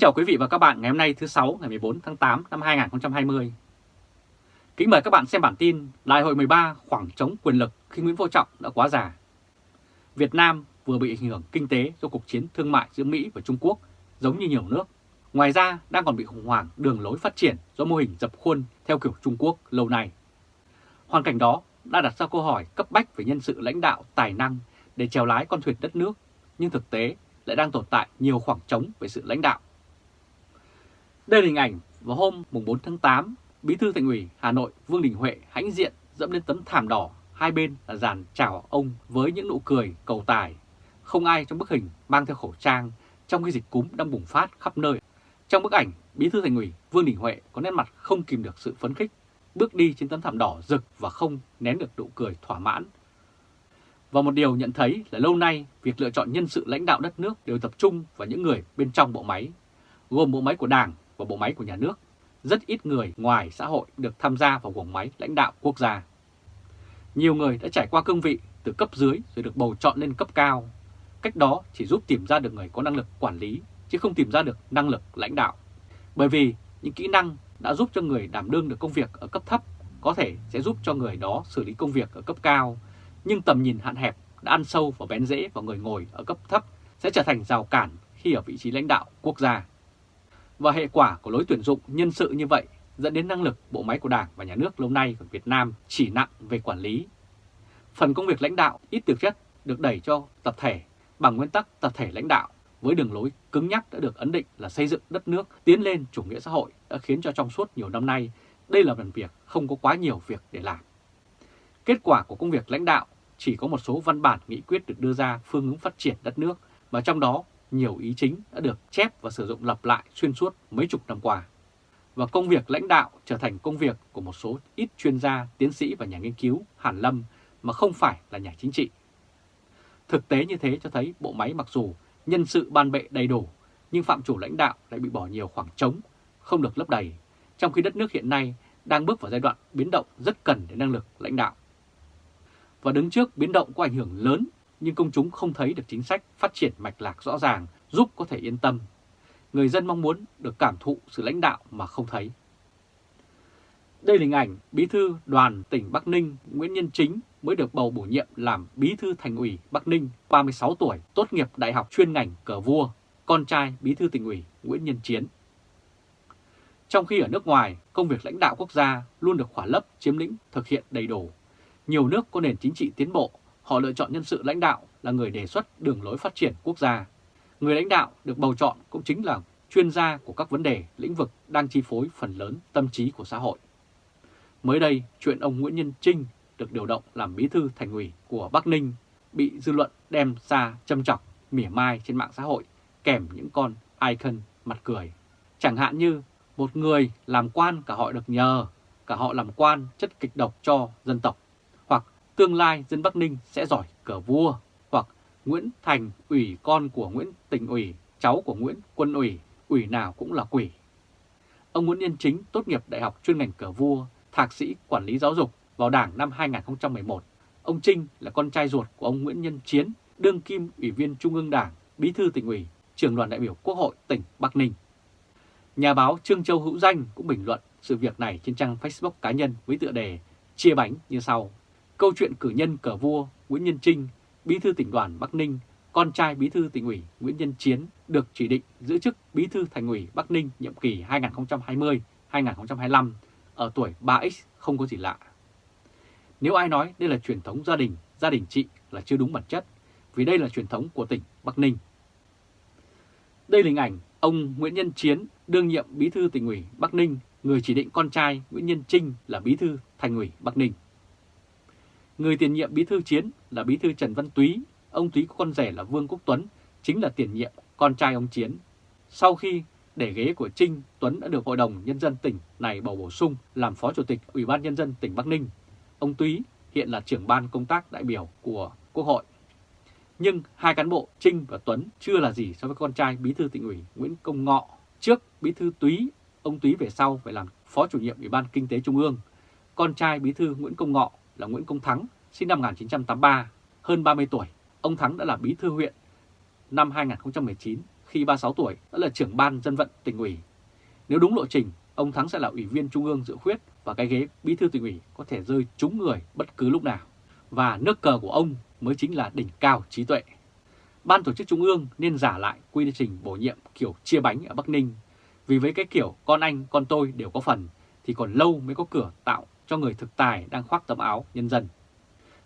chào quý vị và các bạn ngày hôm nay thứ sáu ngày 14 tháng 8 năm 2020. Kính mời các bạn xem bản tin Đại hội 13 khoảng trống quyền lực khi Nguyễn Phú Trọng đã quá già. Việt Nam vừa bị ảnh hưởng kinh tế do cuộc chiến thương mại giữa Mỹ và Trung Quốc giống như nhiều nước. Ngoài ra đang còn bị khủng hoảng đường lối phát triển do mô hình dập khuôn theo kiểu Trung Quốc lâu nay. Hoàn cảnh đó đã đặt ra câu hỏi cấp bách về nhân sự lãnh đạo tài năng để chèo lái con thuyền đất nước, nhưng thực tế lại đang tồn tại nhiều khoảng trống về sự lãnh đạo. Đây là hình ảnh vào hôm 4 tháng 8, Bí thư Thành ủy Hà Nội Vương Đình Huệ hãnh diện dẫm lên tấm thảm đỏ, hai bên là dàn chào ông với những nụ cười cầu tài. Không ai trong bức hình mang theo khẩu trang trong khi dịch cúm đang bùng phát khắp nơi. Trong bức ảnh, Bí thư Thành ủy Vương Đình Huệ có nét mặt không kìm được sự phấn khích, bước đi trên tấm thảm đỏ rực và không nén được nụ cười thỏa mãn. Và một điều nhận thấy là lâu nay việc lựa chọn nhân sự lãnh đạo đất nước đều tập trung vào những người bên trong bộ máy, gồm bộ máy của Đảng và bộ máy của nhà nước. Rất ít người ngoài xã hội được tham gia vào guồng máy lãnh đạo quốc gia. Nhiều người đã trải qua cương vị từ cấp dưới rồi được bầu chọn lên cấp cao. Cách đó chỉ giúp tìm ra được người có năng lực quản lý, chứ không tìm ra được năng lực lãnh đạo. Bởi vì những kỹ năng đã giúp cho người đảm đương được công việc ở cấp thấp có thể sẽ giúp cho người đó xử lý công việc ở cấp cao, nhưng tầm nhìn hạn hẹp đã ăn sâu và bén rễ vào người ngồi ở cấp thấp sẽ trở thành rào cản khi ở vị trí lãnh đạo quốc gia. Và hệ quả của lối tuyển dụng nhân sự như vậy dẫn đến năng lực bộ máy của Đảng và Nhà nước lâu nay của Việt Nam chỉ nặng về quản lý. Phần công việc lãnh đạo ít thực chất được đẩy cho tập thể bằng nguyên tắc tập thể lãnh đạo với đường lối cứng nhắc đã được ấn định là xây dựng đất nước, tiến lên chủ nghĩa xã hội đã khiến cho trong suốt nhiều năm nay, đây là phần việc không có quá nhiều việc để làm. Kết quả của công việc lãnh đạo chỉ có một số văn bản nghị quyết được đưa ra phương hướng phát triển đất nước và trong đó nhiều ý chính đã được chép và sử dụng lặp lại xuyên suốt mấy chục năm qua. Và công việc lãnh đạo trở thành công việc của một số ít chuyên gia, tiến sĩ và nhà nghiên cứu hàn lâm mà không phải là nhà chính trị. Thực tế như thế cho thấy bộ máy mặc dù nhân sự ban bệ đầy đủ, nhưng phạm chủ lãnh đạo lại bị bỏ nhiều khoảng trống, không được lấp đầy, trong khi đất nước hiện nay đang bước vào giai đoạn biến động rất cần đến năng lực lãnh đạo. Và đứng trước biến động có ảnh hưởng lớn nhưng công chúng không thấy được chính sách phát triển mạch lạc rõ ràng giúp có thể yên tâm. Người dân mong muốn được cảm thụ sự lãnh đạo mà không thấy. Đây là hình ảnh Bí thư đoàn tỉnh Bắc Ninh Nguyễn Nhân Chính mới được bầu bổ nhiệm làm Bí thư Thành ủy Bắc Ninh 36 tuổi, tốt nghiệp Đại học chuyên ngành cờ vua, con trai Bí thư tỉnh ủy Nguyễn Nhân Chiến. Trong khi ở nước ngoài, công việc lãnh đạo quốc gia luôn được khỏa lấp chiếm lĩnh thực hiện đầy đủ. Nhiều nước có nền chính trị tiến bộ họ lựa chọn nhân sự lãnh đạo là người đề xuất đường lối phát triển quốc gia. Người lãnh đạo được bầu chọn cũng chính là chuyên gia của các vấn đề, lĩnh vực đang chi phối phần lớn tâm trí của xã hội. Mới đây, chuyện ông Nguyễn Nhân Trinh được điều động làm bí thư thành ủy của Bắc Ninh bị dư luận đem ra châm chọc, mỉa mai trên mạng xã hội kèm những con icon mặt cười. Chẳng hạn như một người làm quan cả họ được nhờ, cả họ làm quan chất kịch độc cho dân tộc tương lai dân Bắc Ninh sẽ giỏi cờ vua, hoặc Nguyễn Thành ủy con của Nguyễn Tỉnh ủy, cháu của Nguyễn Quân ủy, ủy nào cũng là quỷ. Ông Nguyễn Nhân Chính tốt nghiệp Đại học chuyên ngành cờ vua, thạc sĩ quản lý giáo dục vào Đảng năm 2011. Ông Trinh là con trai ruột của ông Nguyễn Nhân Chiến, đương kim ủy viên Trung ương Đảng, bí thư tỉnh ủy, trưởng đoàn đại biểu Quốc hội tỉnh Bắc Ninh. Nhà báo Trương Châu Hữu Danh cũng bình luận sự việc này trên trang Facebook cá nhân với tựa đề chia bánh như sau. Câu chuyện cử nhân cờ vua Nguyễn Nhân Trinh, bí thư tỉnh đoàn Bắc Ninh, con trai bí thư tỉnh ủy Nguyễn Nhân Chiến được chỉ định giữ chức bí thư thành ủy Bắc Ninh nhiệm kỳ 2020-2025 ở tuổi 3X không có gì lạ. Nếu ai nói đây là truyền thống gia đình, gia đình chị là chưa đúng bản chất, vì đây là truyền thống của tỉnh Bắc Ninh. Đây là hình ảnh ông Nguyễn Nhân Chiến, đương nhiệm bí thư tỉnh ủy Bắc Ninh, người chỉ định con trai Nguyễn Nhân Trinh là bí thư thành ủy Bắc Ninh. Người tiền nhiệm bí thư chiến là bí thư Trần Văn Túy, ông Túy có con rể là Vương Quốc Tuấn, chính là tiền nhiệm con trai ông Chiến. Sau khi để ghế của Trinh, Tuấn đã được Hội đồng Nhân dân tỉnh này bầu bổ sung làm Phó Chủ tịch Ủy ban Nhân dân tỉnh Bắc Ninh. Ông Túy hiện là trưởng ban công tác đại biểu của Quốc hội. Nhưng hai cán bộ Trinh và Tuấn chưa là gì so với con trai bí thư tỉnh ủy Nguyễn Công Ngọ. Trước bí thư Túy, ông Túy về sau phải làm Phó chủ nhiệm Ủy ban Kinh tế Trung ương. Con trai bí thư Nguyễn Công Ngọ là Nguyễn Công Thắng, sinh năm 1983, hơn 30 tuổi. Ông Thắng đã là bí thư huyện năm 2019 khi 36 tuổi đã là trưởng ban dân vận tỉnh ủy. Nếu đúng lộ trình, ông Thắng sẽ là ủy viên trung ương dự khuyết và cái ghế bí thư tỉnh ủy có thể rơi trúng người bất cứ lúc nào. Và nước cờ của ông mới chính là đỉnh cao trí tuệ. Ban tổ chức trung ương nên giả lại quy trình bổ nhiệm kiểu chia bánh ở Bắc Ninh. Vì với cái kiểu con anh, con tôi đều có phần thì còn lâu mới có cửa tạo cho người thực tài đang khoác tấm áo nhân dân.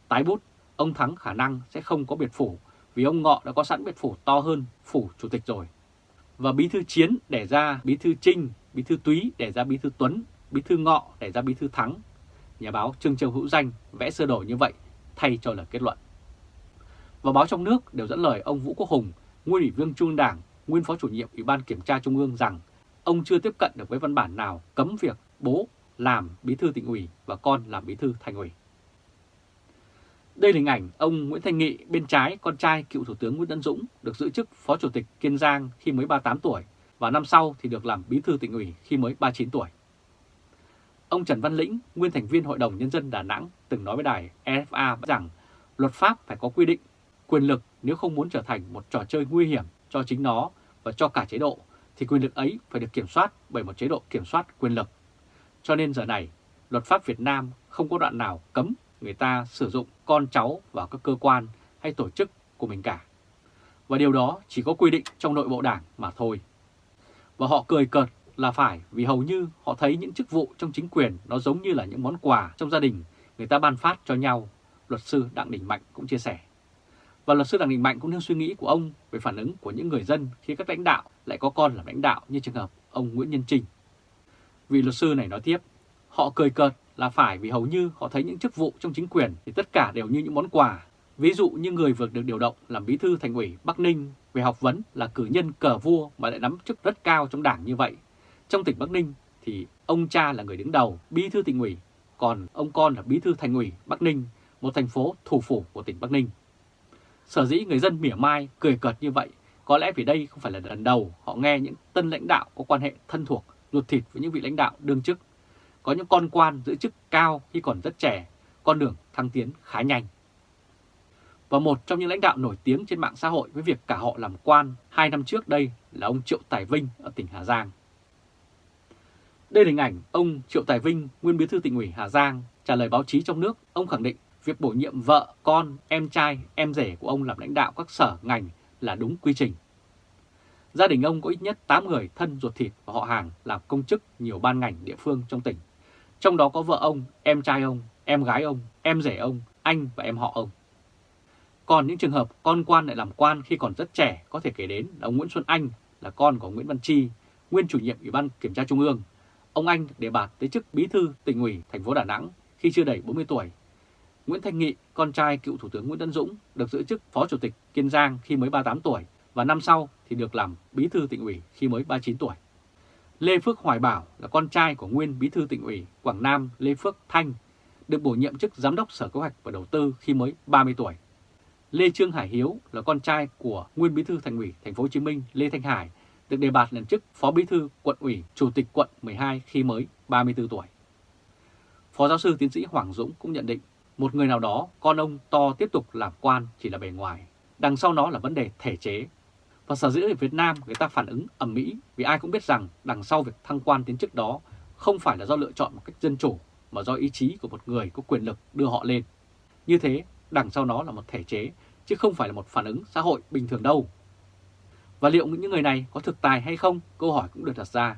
Tái bút, ông Thắng khả năng sẽ không có biệt phủ vì ông Ngọ đã có sẵn biệt phủ to hơn phủ chủ tịch rồi. Và bí thư Chiến để ra bí thư Trinh, bí thư Túy để ra bí thư Tuấn, bí thư Ngọ để ra bí thư Thắng. Nhà báo Trương Châu Hữu Danh vẽ sơ đồ như vậy thay cho lời kết luận. Và báo trong nước đều dẫn lời ông Vũ Quốc Hùng, nguyên ủy viên Trung Đảng, nguyên phó chủ nhiệm Ủy ban Kiểm tra Trung ương rằng ông chưa tiếp cận được với văn bản nào cấm việc bố làm bí thư tỉnh ủy và con làm bí thư thành ủy. Đây là hình ảnh ông Nguyễn Thanh Nghị bên trái con trai cựu Thủ tướng Nguyễn Tấn Dũng được giữ chức Phó Chủ tịch Kiên Giang khi mới 38 tuổi và năm sau thì được làm bí thư tỉnh ủy khi mới 39 tuổi. Ông Trần Văn Lĩnh, nguyên thành viên Hội đồng Nhân dân Đà Nẵng từng nói với đài EFA rằng luật pháp phải có quy định quyền lực nếu không muốn trở thành một trò chơi nguy hiểm cho chính nó và cho cả chế độ thì quyền lực ấy phải được kiểm soát bởi một chế độ kiểm soát quyền lực. Cho nên giờ này, luật pháp Việt Nam không có đoạn nào cấm người ta sử dụng con cháu vào các cơ quan hay tổ chức của mình cả. Và điều đó chỉ có quy định trong nội bộ đảng mà thôi. Và họ cười cợt là phải vì hầu như họ thấy những chức vụ trong chính quyền nó giống như là những món quà trong gia đình người ta ban phát cho nhau, luật sư Đặng Đình Mạnh cũng chia sẻ. Và luật sư Đặng Đình Mạnh cũng nêu suy nghĩ của ông về phản ứng của những người dân khi các lãnh đạo lại có con làm lãnh đạo như trường hợp ông Nguyễn Nhân Trinh. Vị luật sư này nói tiếp, họ cười cợt là phải vì hầu như họ thấy những chức vụ trong chính quyền thì tất cả đều như những món quà. Ví dụ như người vừa được điều động làm bí thư thành ủy Bắc Ninh về học vấn là cử nhân cờ vua mà lại nắm chức rất cao trong đảng như vậy. Trong tỉnh Bắc Ninh thì ông cha là người đứng đầu bí thư tỉnh ủy, còn ông con là bí thư thành ủy Bắc Ninh, một thành phố thủ phủ của tỉnh Bắc Ninh. Sở dĩ người dân mỉa mai, cười cợt như vậy, có lẽ vì đây không phải là lần đầu họ nghe những tân lãnh đạo có quan hệ thân thuộc, ruột thịt với những vị lãnh đạo đương chức có những con quan giữ chức cao khi còn rất trẻ, con đường thăng tiến khá nhanh. Và một trong những lãnh đạo nổi tiếng trên mạng xã hội với việc cả họ làm quan hai năm trước đây là ông Triệu Tài Vinh ở tỉnh Hà Giang. Đây là hình ảnh ông Triệu Tài Vinh, nguyên bí thư tỉnh ủy Hà Giang, trả lời báo chí trong nước. Ông khẳng định việc bổ nhiệm vợ, con, em trai, em rể của ông làm lãnh đạo các sở ngành là đúng quy trình. Gia đình ông có ít nhất 8 người thân ruột thịt và họ hàng làm công chức nhiều ban ngành địa phương trong tỉnh trong đó có vợ ông, em trai ông, em gái ông, em rể ông, anh và em họ ông. Còn những trường hợp con quan lại làm quan khi còn rất trẻ có thể kể đến là ông Nguyễn Xuân Anh là con của Nguyễn Văn Chi, nguyên chủ nhiệm Ủy ban Kiểm tra Trung ương. Ông Anh đề bạt tới chức bí thư tỉnh ủy thành phố Đà Nẵng khi chưa đầy 40 tuổi. Nguyễn Thanh Nghị, con trai cựu Thủ tướng Nguyễn Tân Dũng, được giữ chức Phó Chủ tịch Kiên Giang khi mới 38 tuổi và năm sau thì được làm bí thư tỉnh ủy khi mới 39 tuổi. Lê Phước Hoài Bảo là con trai của nguyên bí thư tỉnh ủy Quảng Nam Lê Phước Thanh, được bổ nhiệm chức giám đốc Sở Kế hoạch và Đầu tư khi mới 30 tuổi. Lê Trương Hải Hiếu là con trai của nguyên bí thư thành ủy Thành phố Hồ Chí Minh Lê Thanh Hải, được đề bạt lên chức phó bí thư quận ủy chủ tịch quận 12 khi mới 34 tuổi. Phó giáo sư tiến sĩ Hoàng Dũng cũng nhận định một người nào đó con ông to tiếp tục làm quan chỉ là bề ngoài, đằng sau nó là vấn đề thể chế và sở dĩ ở Việt Nam người ta phản ứng ẩm mỹ vì ai cũng biết rằng đằng sau việc thăng quan tiến chức đó không phải là do lựa chọn một cách dân chủ mà do ý chí của một người có quyền lực đưa họ lên. Như thế, đằng sau nó là một thể chế chứ không phải là một phản ứng xã hội bình thường đâu. Và liệu những người này có thực tài hay không? Câu hỏi cũng được đặt ra.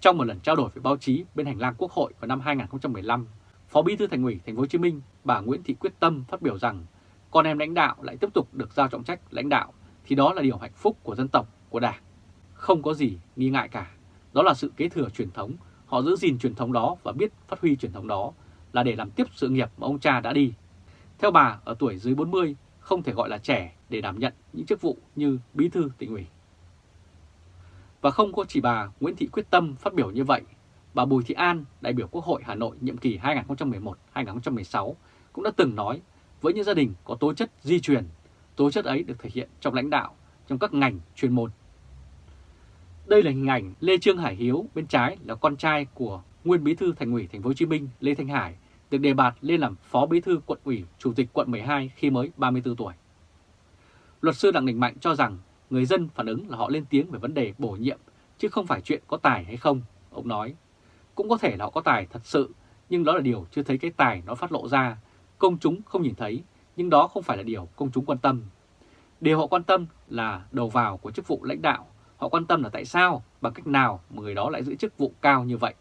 Trong một lần trao đổi với báo chí bên hành lang Quốc hội vào năm 2015, Phó Bí thư Thành ủy Thành phố Hồ Chí Minh bà Nguyễn Thị Quyết Tâm phát biểu rằng con em lãnh đạo lại tiếp tục được giao trọng trách lãnh đạo thì đó là điều hạnh phúc của dân tộc, của Đảng. Không có gì nghi ngại cả. Đó là sự kế thừa truyền thống, họ giữ gìn truyền thống đó và biết phát huy truyền thống đó là để làm tiếp sự nghiệp mà ông cha đã đi. Theo bà, ở tuổi dưới 40 không thể gọi là trẻ để đảm nhận những chức vụ như bí thư tỉnh ủy. Và không có chỉ bà Nguyễn Thị Quyết Tâm phát biểu như vậy, bà Bùi Thị An, đại biểu Quốc hội Hà Nội nhiệm kỳ 2011-2016 cũng đã từng nói với những gia đình có tố chất di truyền tố chất ấy được thể hiện trong lãnh đạo, trong các ngành chuyên môn. Đây là hình ảnh Lê Trương Hải Hiếu, bên trái là con trai của nguyên bí thư Thành ủy Thành phố Hồ Chí Minh Lê Thanh Hải, được đề bạt lên làm phó bí thư quận ủy, chủ tịch quận 12 khi mới 34 tuổi. Luật sư Đặng Đình Mạnh cho rằng người dân phản ứng là họ lên tiếng về vấn đề bổ nhiệm, chứ không phải chuyện có tài hay không, ông nói. Cũng có thể là họ có tài thật sự, nhưng đó là điều chưa thấy cái tài nó phát lộ ra, công chúng không nhìn thấy, nhưng đó không phải là điều công chúng quan tâm. Điều họ quan tâm là đầu vào của chức vụ lãnh đạo, họ quan tâm là tại sao, bằng cách nào mà người đó lại giữ chức vụ cao như vậy.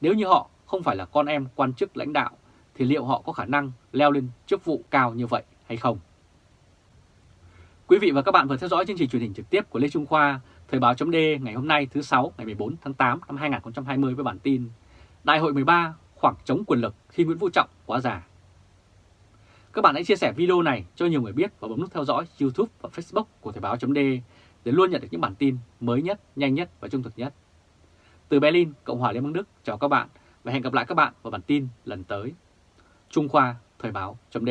Nếu như họ không phải là con em quan chức lãnh đạo, thì liệu họ có khả năng leo lên chức vụ cao như vậy hay không? Quý vị và các bạn vừa theo dõi chương trình truyền hình trực tiếp của Lê Trung Khoa, Thời báo chấm ngày hôm nay thứ 6 ngày 14 tháng 8 năm 2020 với bản tin Đại hội 13 khoảng trống quyền lực khi Nguyễn Vũ Trọng quá già. Các bạn hãy chia sẻ video này cho nhiều người biết và bấm nút theo dõi YouTube và Facebook của Thời báo.de để luôn nhận được những bản tin mới nhất, nhanh nhất và trung thực nhất. Từ Berlin, Cộng hòa Liên bang Đức, chào các bạn và hẹn gặp lại các bạn vào bản tin lần tới. Trung Khoa Thời báo chấm